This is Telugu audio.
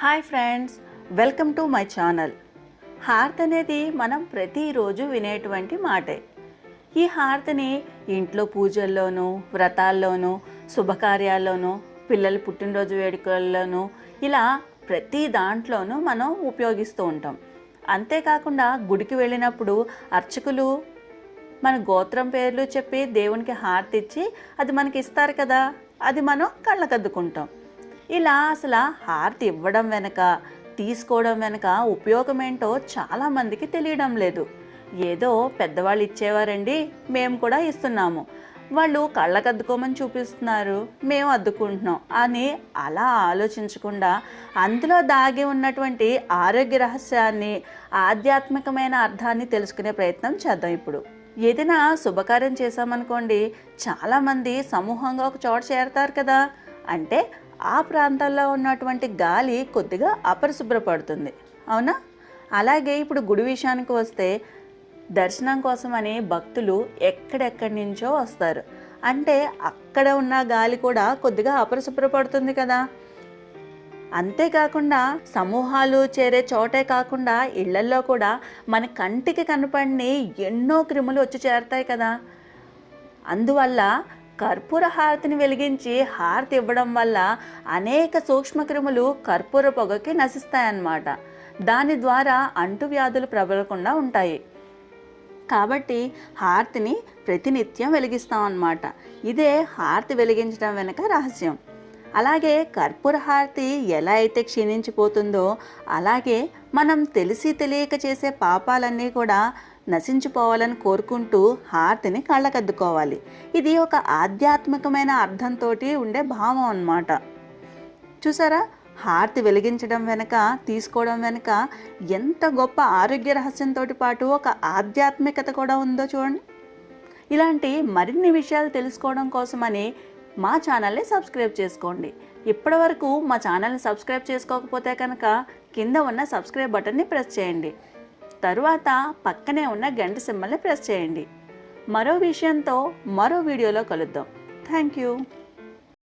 Hi friends welcome to my channel. Hearth అనేది మనం ప్రతిరోజు వినేటువంటి మాటే. ఈ హార్త్ని ఇంట్లో పూజల్లోనూ వ్రతాల్లోనూ శుభకార్యాల్లోనూ పిల్లల పుట్టినరోజు వేడుకల్లోనూ ఇలా ప్రతి దాంట్లోనూ మనం ఉపయోగిస్తూ ఉంటాం. అంతేకాకుండా గుడికి వెళ్ళినప్పుడు అర్చకులు మన గోత్రం పేర్లు చెప్పి దేవునికి హారతి ఇచ్చి అది మనకి ఇస్తారు కదా అది మనం కళ్ళకద్దుకుంటాం. ఇలా అసలు హారతి ఇవ్వడం వెనక తీసుకోవడం వెనక ఉపయోగం ఏంటో చాలామందికి తెలియడం లేదు. ఏదో పెద్దవాళ్ళు ఇచ్చేవారండి మేము కూడా ఇస్తున్నాము. వాళ్ళు కళ్ళకద్దుకోమని చూపిస్తున్నారు మేము అద్దుకుంటున్నాం అని అలా ఆలోచించకుండా అందులో దాగి ఉన్నటువంటి ఆరోగ్య రహస్యాన్ని ఆధ్యాత్మికమైన అర్థాన్ని తెలుసుకునే ప్రయత్నం చేద్దాం ఇప్పుడు. ఏదైనా శుభకార్యం చేశామనుకోండి చాలామంది సమూహంగా ఒక చోట చేరతారు కదా. అంటే ఆ ప్రాంతాల్లో ఉన్నటువంటి గాలి కొద్దిగా అపరిశుభ్రపడుతుంది. అవునా? అలాగే ఇప్పుడు గుడి విషయానికి వస్తే దర్శనం కోసమని భక్తులు ఎక్కడెక్కడి నుంచో వస్తారు. అంటే అక్కడ ఉన్న గాలి కూడా కొద్దిగా అపరిశుభ్రపడుతుంది కదా. అంతేకాకుండా సమూహాలు చేరే చోటే కాకుండా ఇళ్ళల్లో కూడా మన కంటికి కనపడిని ఎన్నో క్రిములు వచ్చి చేరతాయి కదా. అందువల్ల కర్పూర హారతిని వెలిగించి హారతి ఇవ్వడం వల్ల అనేక సూక్ష్మక్రిములు కర్పూర పొగకి నశిస్తాయన్నమాట. దాని ద్వారా అంటువ్యాధులు ప్రబలకుండా ఉంటాయి. కాబట్టి హారతిని ప్రతినిత్యం వెలిగిస్తాం అన్నమాట ఇదే హారతి వెలిగించడం వెనుక రహస్యం. అలాగే కర్పూర హారతి ఎలా అయితే క్షీణించిపోతుందో అలాగే మనం తెలిసి తెలియక చేసే పాపాలన్నీ కూడా నశించిపోవాలని కోరుకుంటూ హారతిని కళ్ళకద్దుకోవాలి. ఇది ఒక ఆధ్యాత్మికమైన అర్థంతో ఉండే భావం అన్నమాట. చూసారా? హారతి వెలిగించడం వెనుక తీసుకోవడం వెనుక ఎంత గొప్ప ఆరోగ్య రహస్యంతో పాటు ఒక ఆధ్యాత్మికత కూడా ఉందో చూడండి. ఇలాంటి మరిన్ని విషయాలు తెలుసుకోవడం కోసమని మా ఛానల్ని సబ్స్క్రైబ్ చేసుకోండి. ఇప్పటివరకు మా ఛానల్ని సబ్స్క్రైబ్ చేసుకోకపోతే కనుక కింద ఉన్న సబ్స్క్రైబ్ బటన్ని ప్రెస్ చేయండి. తరువాత పక్కనే ఉన్న గంట సింబల్ని ప్రెస్ చేయండి. మరో విషయంతో మరో వీడియోలో కలుద్దాం. Thank you